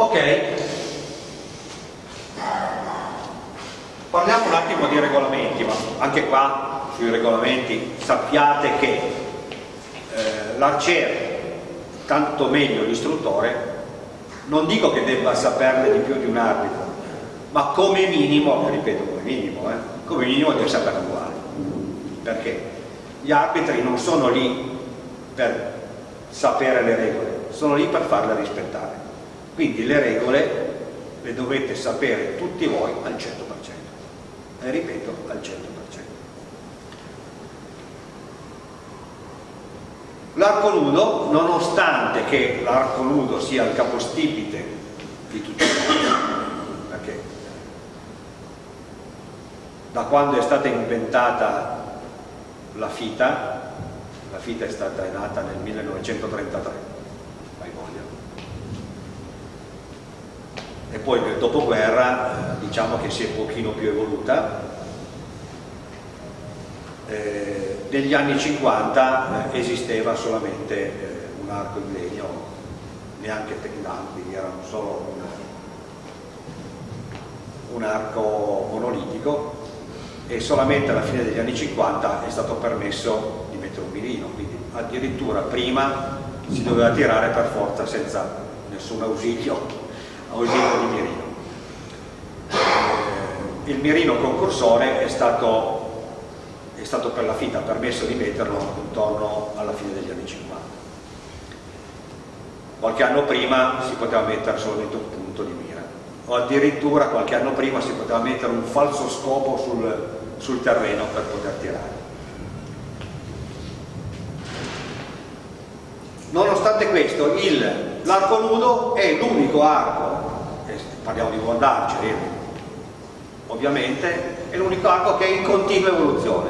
Ok, parliamo un attimo di regolamenti, ma anche qua sui regolamenti sappiate che eh, l'arciere, tanto meglio l'istruttore, non dico che debba saperne di più di un arbitro, ma come minimo, ripeto come minimo, eh, come minimo deve saperne uguale. Perché gli arbitri non sono lì per sapere le regole, sono lì per farle rispettare. Quindi le regole le dovete sapere tutti voi al 100%. E ripeto, al 100%. L'arco nudo, nonostante che l'arco nudo sia il capostipite di tutti noi, perché da quando è stata inventata la fita, la fita è stata nata nel 1933, E poi nel dopoguerra eh, diciamo che si è un pochino più evoluta. Eh, negli anni 50 eh, esisteva solamente eh, un arco in legno, neanche pendanti, era solo un, un arco monolitico e solamente alla fine degli anni 50 è stato permesso di mettere un mirino, quindi addirittura prima si doveva tirare per forza senza nessun ausilio, ausilio di mirino. Eh, il mirino concursore è stato, è stato per la fita permesso di metterlo intorno alla fine degli anni 50. Qualche anno prima si poteva mettere solamente un punto di mira, o addirittura qualche anno prima si poteva mettere un falso scopo sul, sul terreno per poter tirare. Nonostante questo, l'arco nudo è l'unico arco, parliamo di buon arcieri, ovviamente, è l'unico arco che è in continua evoluzione,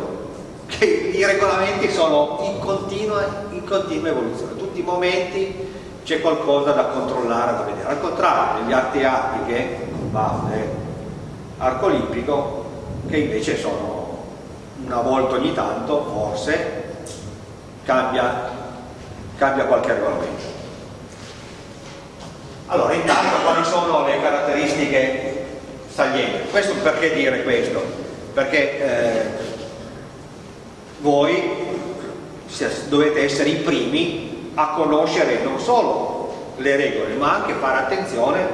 che i regolamenti sono in continua, in continua evoluzione, tutti i momenti c'è qualcosa da controllare, da vedere. Al contrario, negli arti artiche, base, arco olimpico, che invece sono una volta ogni tanto, forse, cambia, cambia qualche regolamento. Allora, intanto quali sono le caratteristiche salienti? Questo perché dire questo? Perché eh, voi dovete essere i primi a conoscere non solo le regole, ma anche fare attenzione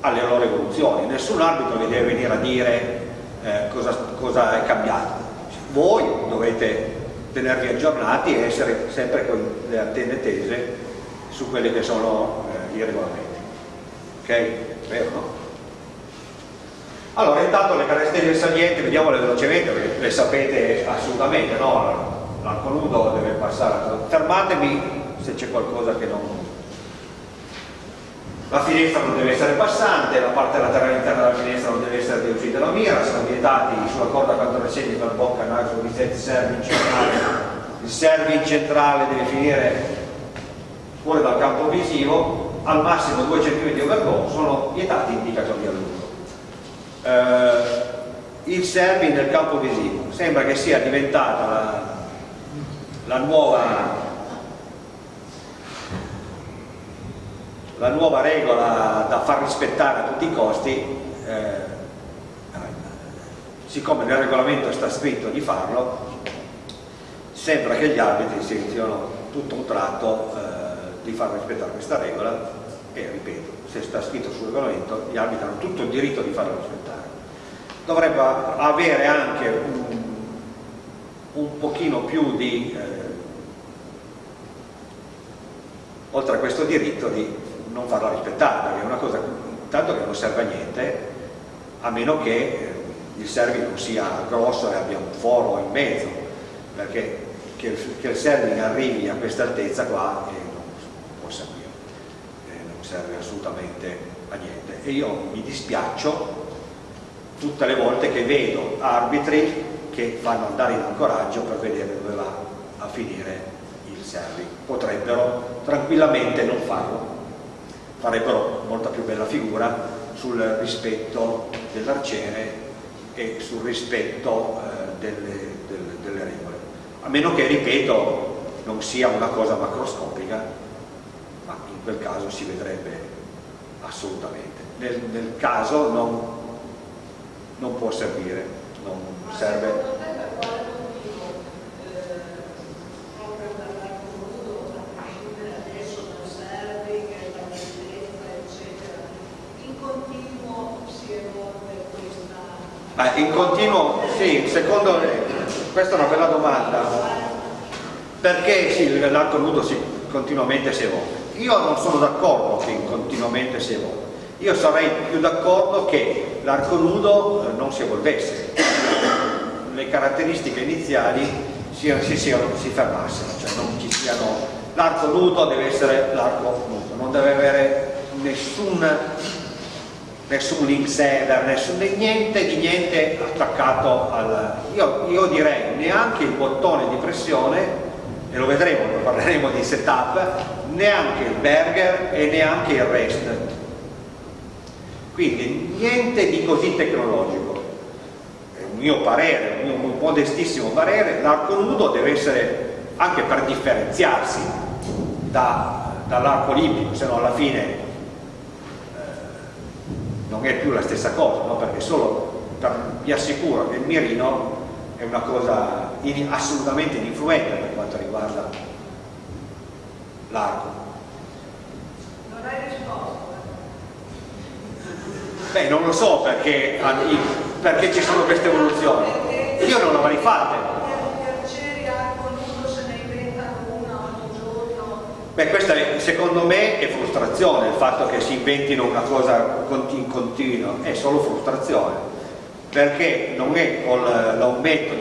alle loro evoluzioni. Nessun arbitro vi deve venire a dire eh, cosa, cosa, è cambiato. Voi dovete tenervi aggiornati e essere sempre con le antenne tese su quelli che sono eh, i regolamenti. Ok? Vero no? Allora, intanto le caratteristiche salienti, vediamole velocemente perché le sapete assolutamente, no? L'arco nudo deve passare. Fermatemi se c'è qualcosa che non, la finestra non deve essere passante, la parte laterale interna della finestra non deve essere di uscita dalla mira, sono vietati sulla corda 406 per bocca, naso, reset, serving centrale. Il serving centrale deve finire fuori dal campo visivo, al massimo 2 cm overgo, sono vietati indicatori a lungo. Eh, il serving nel campo visivo sembra che sia diventata la, la nuova la nuova regola da far rispettare a tutti i costi, eh, siccome nel regolamento sta scritto di farlo, sembra che gli arbitri si sentono tutto un tratto eh, di far rispettare questa regola e ripeto, se sta scritto sul regolamento gli arbitri hanno tutto il diritto di farlo rispettare. Dovrebbe avere anche un, un pochino più di, eh, oltre a questo diritto, di non farla rispettare, perché è una cosa tanto che non serve a niente, a meno che eh, il serving non sia grosso e abbia un foro in mezzo, perché che che il serving arrivi a questa altezza qua eh, non può servire, non serve assolutamente a niente. E io mi dispiaccio tutte le volte che vedo arbitri che fanno andare in ancoraggio per vedere dove va a finire il serving. Potrebbero tranquillamente non farlo farebbero molta più bella figura sul rispetto dell'arciere e sul rispetto eh, delle, delle, delle, regole. A meno che, ripeto, non sia una cosa macroscopica, quel caso si vedrebbe assolutamente. Nel, nel caso non, non può servire, non serve. Ma in continuo, sì, secondo me, questa è una bella domanda, perché sì, l'arco nudo si, continuamente si evolve? Io non sono d'accordo che continuamente si evolve, io sarei più d'accordo che l'arco nudo eh, non si evolvesse, le caratteristiche iniziali si, si, si, si fermassero, cioè non ci siano, l'arco nudo deve essere l'arco nudo, non deve avere nessun nessun link server, nessun, niente di niente attaccato al... Io, io, direi neanche il bottone di pressione, e lo vedremo parleremo di setup, neanche il burger e neanche il rest. Quindi niente di così tecnologico. È un mio parere, un mio modestissimo parere, l'arco nudo deve essere anche per differenziarsi da, dall'arco olimpico, se no alla fine non è più la stessa cosa, no? perché solo per, vi assicuro che il mirino è una cosa in, assolutamente ininfluente per quanto riguarda l'arco. Non hai risposto? Beh, non lo so perché, perché ci sono queste evoluzioni. Io non l'avrei fatte. Beh, questa secondo me è frustrazione, il fatto che si inventino una cosa in continuo, è solo frustrazione, perché non è con l'aumento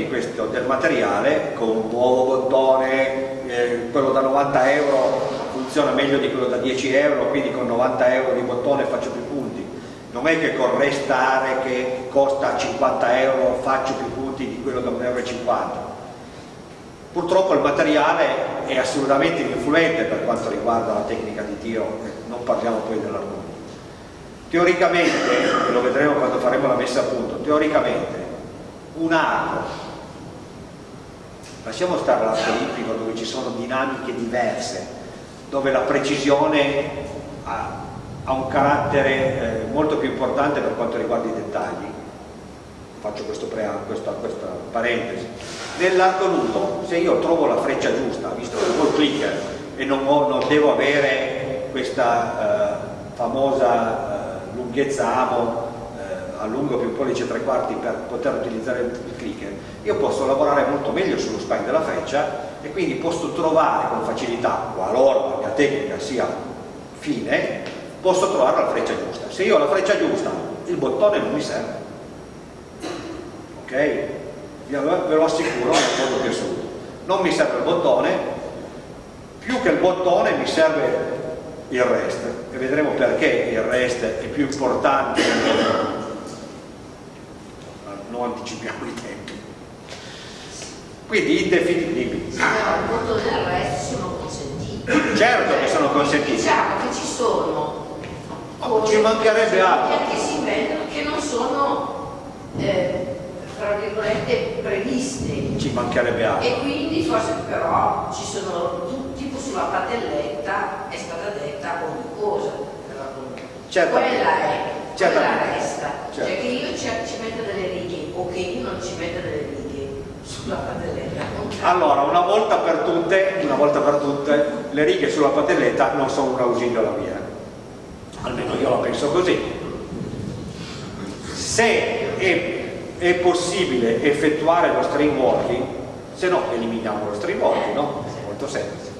del materiale, con un nuovo bottone, eh, quello da 90 euro funziona meglio di quello da 10 euro, quindi con 90 euro di bottone faccio più punti, non è che con restare che costa 50 euro faccio più punti di quello da 1,50 euro Purtroppo il materiale è assolutamente influente per quanto riguarda la tecnica di tiro, non parliamo poi dell'argomento. Teoricamente, e lo vedremo quando faremo la messa a punto, teoricamente un arco, lasciamo stare l'arco olimpico dove ci sono dinamiche diverse, dove la precisione ha, ha un carattere eh, molto più importante per quanto riguarda i dettagli, faccio questo questa, questa parentesi, nell'arco nudo se io trovo la freccia giusta, visto che ho il clicker e non, ho, non devo avere questa eh, famosa eh, lunghezza amo eh, allungo più pollice tre quarti per poter utilizzare il clicker, io posso lavorare molto meglio sullo spine della freccia e quindi posso trovare con facilità, qualora la mia tecnica sia fine, posso trovare la freccia giusta. Se io ho la freccia giusta, il bottone non mi serve. Ok? ve lo assicuro nel modo più assoluto non mi serve il bottone più che il bottone mi serve il rest. E vedremo perché il rest è più importante. Non anticipiamo i tempi quindi indefinibili. Il bottone e il rest sono consentiti. Certo che sono consentiti. Diciamo che ci sono Oh, ci mancherebbe altro. che si vendono che non sono eh, tra virgolette previste. Ci mancherebbe altro. E quindi forse però ci sono tipo sulla patelletta è stata detta ogni cosa. Certo. quella è certo. quella resta. Certo. cioè che io ci, ci metta delle righe o che io non ci metta delle righe allora una volta per tutte una volta per tutte le righe sulla patelletta non sono un ausilio alla via almeno io la penso così. Se è è possibile effettuare lo string walking se no eliminiamo lo string walking no? è molto semplice.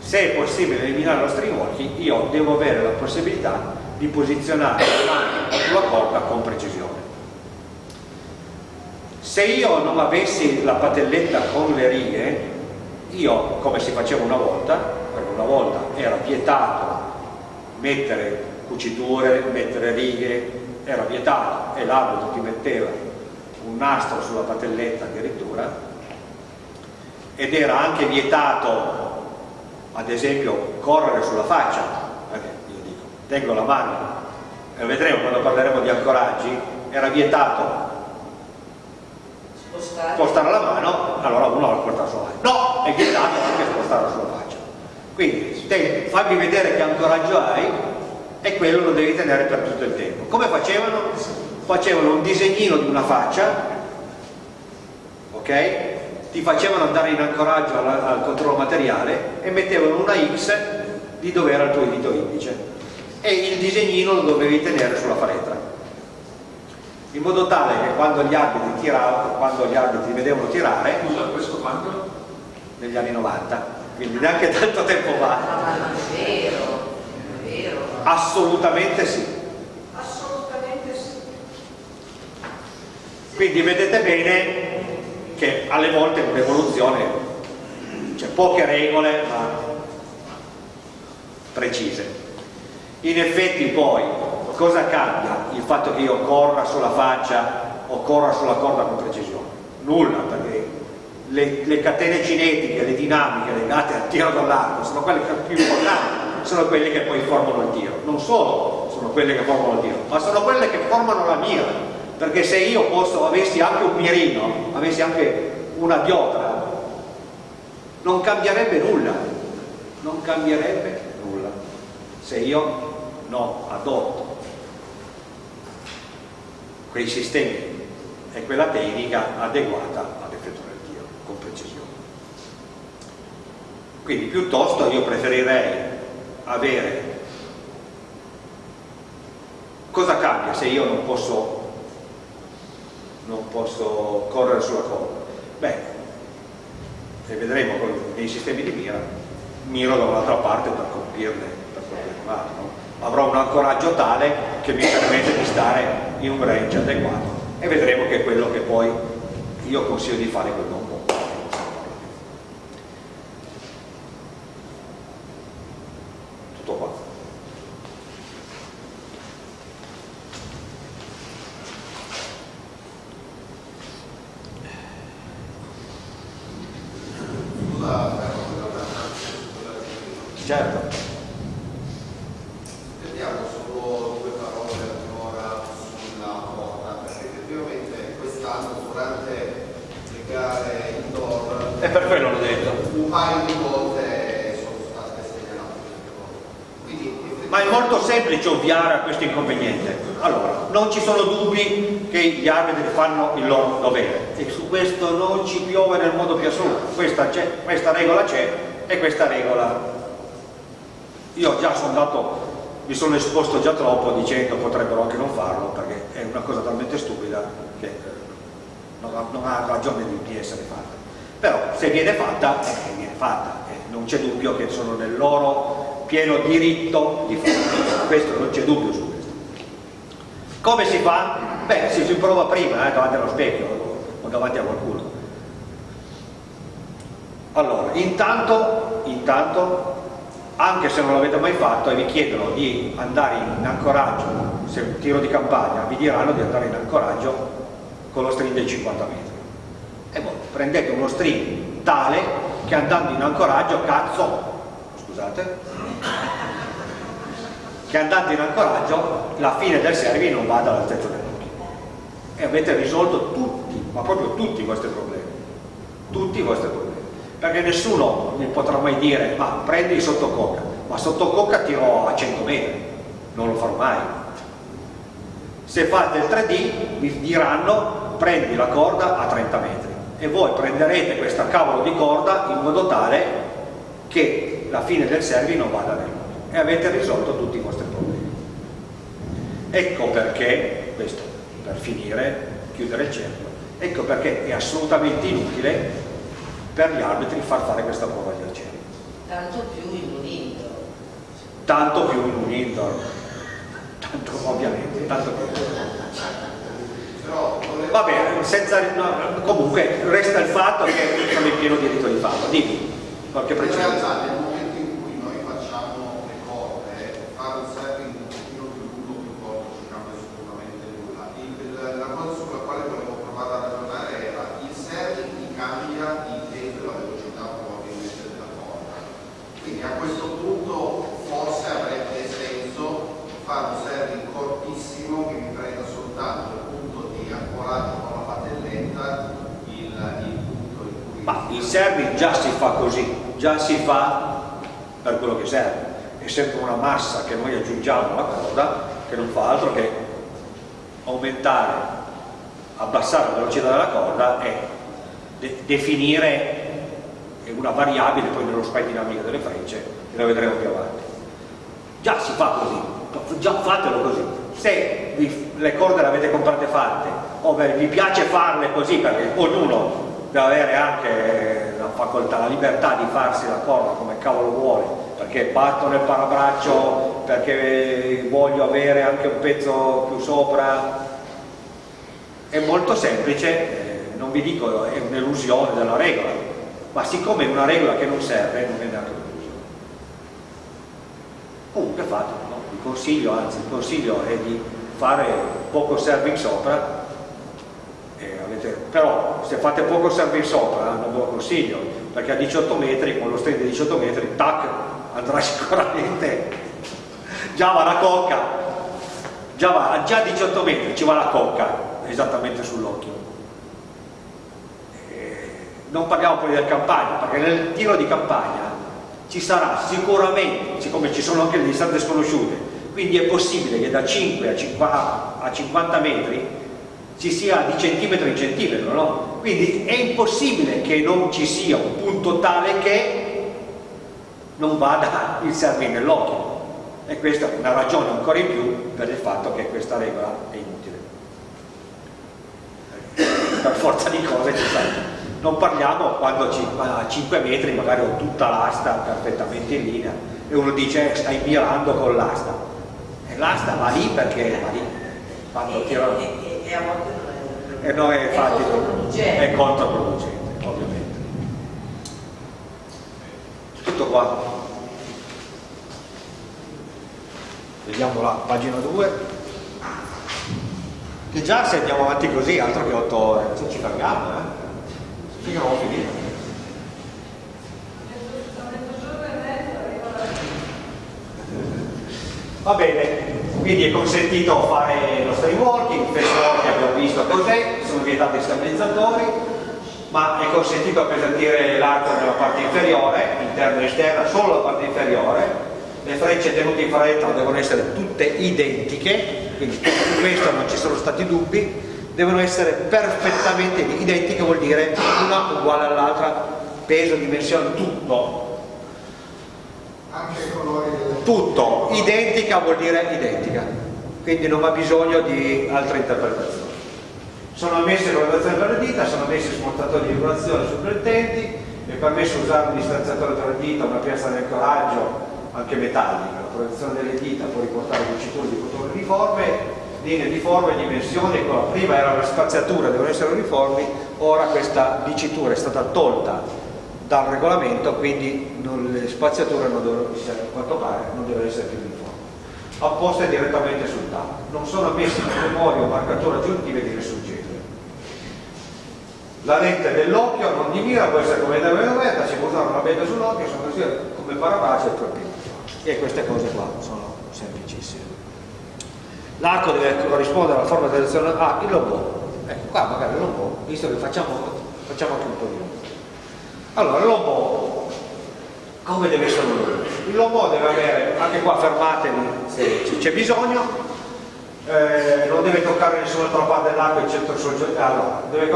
Se è possibile eliminare lo string walking io devo avere la possibilità di posizionare le mani sulla corda con precisione se io non avessi la patelletta con le righe io come si faceva una volta perché una volta era vietato mettere cuciture, mettere righe era vietato e l'arbitro ti metteva un nastro sulla patelletta addirittura ed era anche vietato ad esempio correre sulla faccia. Perché io dico tengo la mano e vedremo quando parleremo di ancoraggi era vietato spostare, spostare la mano allora uno la porta sulla faccia no, è vietato anche spostarla sulla faccia quindi te, fammi vedere che ancoraggio hai e quello lo devi tenere per tutto il tempo. Come facevano? Facevano un disegnino di una faccia, ok? Ti facevano andare in ancoraggio al, al controllo materiale e mettevano una X di dove era il tuo dito indice e il disegnino lo dovevi tenere sulla faretra in modo tale che quando gli arbitri, tiravano, quando gli arbitri vedevano tirare Scusa, questo quando? negli anni 90 quindi neanche tanto tempo fa Ma non è vero, non è vero. assolutamente sì Assolutamente sì. quindi vedete bene che alle volte un'evoluzione c'è poche regole ma precise in effetti poi cosa cambia il fatto che io corra sulla faccia o corra sulla corda con precisione? nulla perché le, le catene cinetiche, le dinamiche legate al tiro dall'arco sono quelle più importanti sono quelle che poi formano il tiro. Non solo sono quelle che formano il tiro ma sono quelle che formano la mira. Perché se io posso, avessi anche un mirino avessi anche una diotra non cambierebbe nulla. Non cambierebbe nulla. Se io non adotto quei sistemi e quella tecnica adeguata ad effettuare il tiro con precisione. Quindi piuttosto io preferirei avere cosa cambia se io non posso non posso correre sulla corda? Beh, e vedremo con, nei sistemi di mira, miro da un'altra parte per colpirne, per colpirne male, no? Avrò un ancoraggio tale che mi permette di stare in un range adeguato. E vedremo che è quello che poi io consiglio di fare quel non può. Tutto qua. Scusa, però, quella Certo. Vediamo solo due parole ancora sulla porta, perché effettivamente quest'anno durante le gare indoor E per quello l'ho detto. un paio di volte sono state segnalate queste cose. Quindi Ma è molto semplice ovviare a questo inconveniente. Allora, non ci sono dubbi che gli arbitri fanno il loro dovere e su questo non ci piove nel modo più assoluto. Questa, questa regola c'è e questa regola... Io già sono andato, mi sono esposto già troppo dicendo potrebbero anche non farlo perché è una cosa talmente stupida che eh, non ha, non ha ragione di, essere fatta. Però se viene fatta, eh, viene fatta e non c'è dubbio che sono nel loro pieno diritto di farlo. Questo non c'è dubbio su questo. Come si fa? Beh, si, si prova prima, eh, davanti allo specchio o davanti a qualcuno. Allora, intanto, intanto, anche se non l'avete mai fatto e vi chiedono di andare in ancoraggio, se un tiro di campagna, vi diranno di andare in ancoraggio con lo string dei 50 metri. E voi prendete uno string tale che andando in ancoraggio, cazzo, scusate, che andando in ancoraggio la fine del servi non vada all'altezza dell'occhio e avete risolto tutti, ma proprio tutti i vostri problemi. Tutti i vostri problemi. Perché nessuno mi potrà mai dire ma prendi sotto cocca ma sotto cocca tiro a 100 metri. Non lo farò mai. Se fate il 3D vi diranno prendi la corda a 30 metri. E voi prenderete questa cavolo di corda in modo tale che la fine del servi non vada nell'occhio e avete risolto tutti i vostri problemi. Ecco perché questo per finire chiudere il cerchio ecco perché è assolutamente inutile per gli arbitri far fare questa prova di accesso Tanto più in un indoor. tanto più in un indoor. Tanto ovviamente tanto più. Va bene senza no, comunque resta il fatto che sono in pieno diritto di farlo. Dimmi qualche in precisione realtà nel momento in cui noi facciamo le corde, fare un serving un pochino più lungo più corto ci cambia assolutamente nulla. Il- la cosa sulla quale volevo provare a ragionare era il serving ti cambia il peso e la velocità probabilmente della corda. Quindi a questo punto forse avrebbe senso fare un serving cortissimo che mi prenda soltanto il punto di ancoraggio con la patelletta, il, il punto in serving già si fa così già si fa per quello che serve è sempre una massa che noi aggiungiamo alla corda che non fa altro che aumentare, abbassare la velocità della corda e de definire una variabile poi nello spy dinamica delle frecce e la vedremo più avanti. Già si fa così, già fatelo così. Se vi, le corde le avete comprate fatte o vi piace farle così perché ognuno deve avere anche la facoltà, la libertà di farsi la corda come cavolo vuole perché batto nel parabraccio perché voglio avere anche un pezzo più sopra è molto semplice eh, non vi dico è un'illusione della regola ma siccome è una regola che non serve non è neanche un'illusione comunque fatelo no? il consiglio anzi il consiglio è di fare poco serving sopra avete, però se fate poco serving sopra non ve lo consiglio perché a 18 metri con lo string di 18 metri tac andrà sicuramente. Già va la cocca. Già, va, già a 18 metri ci va la cocca esattamente sull'occhio. Eh, non parliamo poi del campagna perché nel tiro di campagna ci sarà sicuramente siccome ci sono anche le distanze sconosciute quindi è possibile che da 5 a 50 metri ci sia di centimetro in centimetro, no? Quindi è impossibile che non ci sia un punto tale che non vada il serve nell'occhio. E questa è una ragione ancora in più per il fatto che questa regola è inutile. Per forza di cose ci sta. Non parliamo quando a 5 metri magari ho tutta l'asta perfettamente in linea e uno dice stai mirando con l'asta. E l'asta va lì perché va lì. Quando tiro e a volte non è, e no, è, infatti, è controproducente. È controproducente, ovviamente. Tutto qua. Vediamo la pagina 2. Che già se andiamo avanti così, altro che 8 ore, se ci fermiamo, eh? Finché non ho finito. Va bene, quindi è consentito fare fast walking abbiamo visto. Cos'è, sono vietati stabilizzatori, ma è consentito appesantire l'arco nella parte inferiore, interna e esterna, solo la parte inferiore, le frecce tenute in fretta devono essere tutte identiche, quindi su questo non ci sono stati dubbi, devono essere perfettamente identiche, vuol dire una uguale all'altra, peso, dimensione, tutto. Anche i colori tutto, identica vuol dire identica, quindi non ha bisogno di altre interpretazioni. Sono ammesse valutazioni per le dita, sono ammessi smontatori di regolazione supplettenti, è permesso usare un distanziatore tra le dita, una piazza di ancoraggio anche metallica, la protezione delle dita può riportare diciture di cotone uniforme, linee di forma e dimensioni, ecco, prima era la spaziatura, devono essere uniformi, ora questa dicitura è stata tolta dal regolamento, quindi non, le spaziature non devono a quanto pare, non devono essere più uniformi. Apposte direttamente sul tavolo. Non sono ammessi memoria o marcature aggiuntive di nessun genere. La lente dell'occhio non di mira, può essere come deve aperta, si può usare una benda sull'occhio, sono così come parabraccio e torpino. E queste cose qua sono semplicissime. L'arco deve corrispondere alla forma di selezione Ah, il lobo. Ecco, qua magari il lobo, visto che facciamo, facciamo anche di lobo. Allora, il lobo, come deve essere un lobo? Il lobo deve avere, anche qua fermatevi se c'è bisogno, eh, non deve toccare nessun'altra parte dell'arco eccetto il suo allora, deve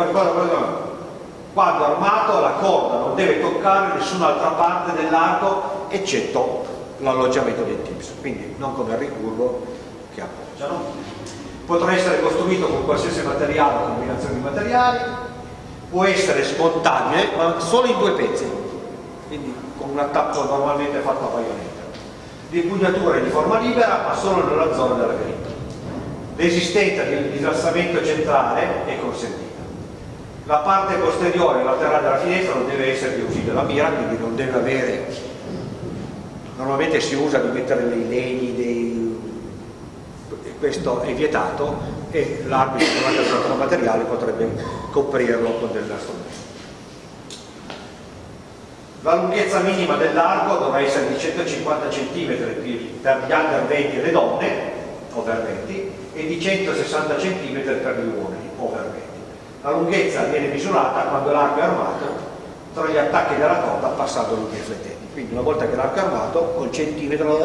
quando armato la corda non deve toccare nessun'altra parte dell'arco eccetto l'alloggiamento dei tips, quindi non come il ricurvo che appoggiano. Potrà essere costruito con qualsiasi materiale o combinazione di materiali, può essere smontabile ma solo in due pezzi quindi con un attacco normalmente fatto a baionetta l'impugnatura è di forma libera ma solo nella zona della grinta l'esistenza di dislassamento centrale è consentita. La parte posteriore laterale della finestra non deve essere di uso della mira quindi non deve avere normalmente si usa di mettere dei legni dei... questo è vietato e l'arbitro con materiale potrebbe coprirlo con del nascondiglio. La lunghezza minima dell'arco dovrà essere di 150 cm per gli under 20 e le donne, over 20, e di 160 cm per gli uomini, over 20. La lunghezza viene misurata quando l'arco è armato tra gli attacchi della corda passando lungo i flettenti. quindi una volta che l'arco è armato col centimetro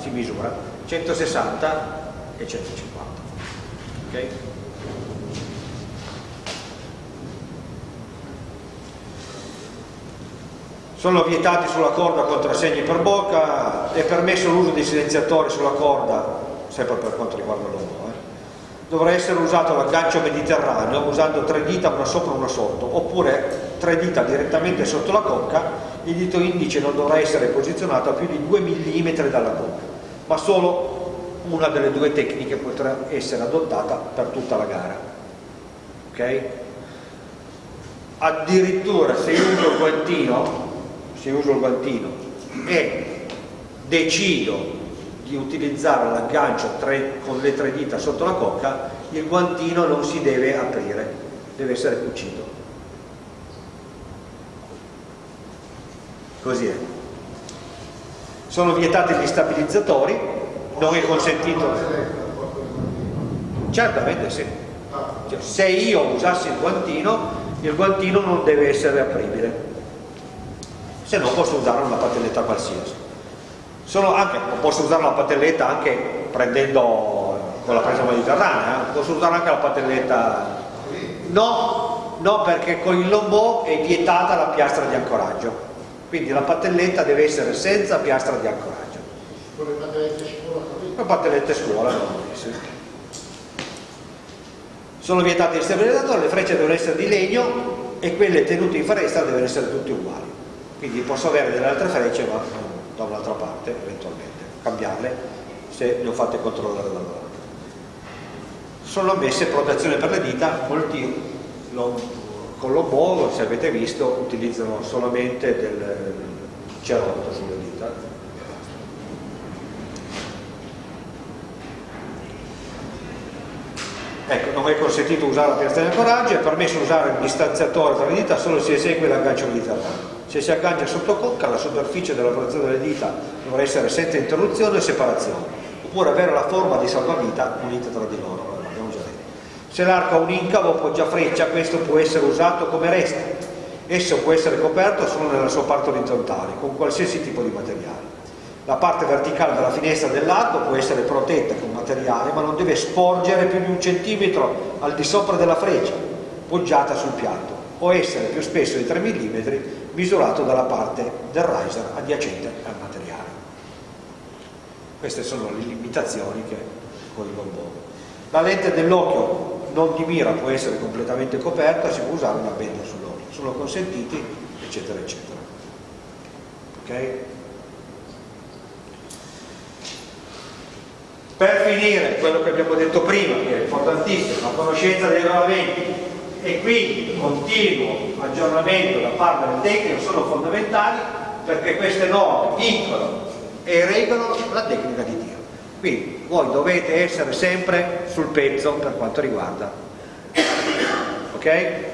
si misura 160 e 150 ok? Sono vietati sulla corda contrassegni per bocca, è permesso l'uso dei silenziatori sulla corda, sempre per quanto riguarda l'uomo. Eh. Dovrà essere usato l'aggancio mediterraneo usando tre dita, una sopra e una sotto, oppure tre dita direttamente sotto la cocca, il dito indice non dovrà essere posizionato a più di 2 mm dalla cocca, ma solo una delle due tecniche potrà essere adottata per tutta la gara. Okay? Addirittura se io uso il guantino se uso il guantino e decido di utilizzare l'aggancio con le tre dita sotto la cocca, il guantino non si deve aprire, deve essere cucito. Così è. Sono vietati gli stabilizzatori, non è consentito. Certamente sì. Cioè, se io usassi il guantino, il guantino non deve essere apribile se no posso usare una patelletta qualsiasi anche, posso usare la patelletta anche prendendo con la presa mediterranea eh? posso usare anche la patelletta no, no perché con il lombò è vietata la piastra di ancoraggio quindi la patelletta deve essere senza piastra di ancoraggio con le patellette scuola le patellette scuola no, sì. sono vietati gli stabilizzatori le frecce devono essere di legno e quelle tenute in foresta devono essere tutte uguali quindi posso avere delle altre frecce ma da un'altra parte eventualmente. Cambiarle se le ho fatte controllare da loro. Sono ammesse protezione per le dita molti lo, con l'obo se avete visto utilizzano solamente del cerotto sulle dita. Ecco non è consentito usare la piastra di ancoraggio è permesso usare il distanziatore tra le dita solo se esegue l'aggancio mediterraneo se si aggancia sotto cocca, la superficie della protezione delle dita dovrà essere senza interruzione e separazione, oppure avere la forma di salvavita unita tra di loro. Se l'arco ha un incavo o poggia freccia, questo può essere usato come resta. Esso può essere coperto solo nella sua parte orizzontale, con qualsiasi tipo di materiale. La parte verticale della finestra dell'arco può essere protetta con materiale, ma non deve sporgere più di un centimetro al di sopra della freccia, poggiata sul piatto, o essere più spesso di 3 mm misurato dalla parte del riser adiacente al materiale. Queste sono le limitazioni che con il lombone. La lente dell'occhio non di mira può essere completamente coperta, si può usare una benda sull'occhio, sono consentiti, eccetera, eccetera. Ok? Per finire, quello che abbiamo detto prima, che è importantissimo, la conoscenza dei regolamenti, e quindi continuo aggiornamento da parte del tecnico sono fondamentali perché queste norme vincolano e regolano la tecnica di tiro. Quindi voi dovete essere sempre sul pezzo per quanto riguarda. Ok?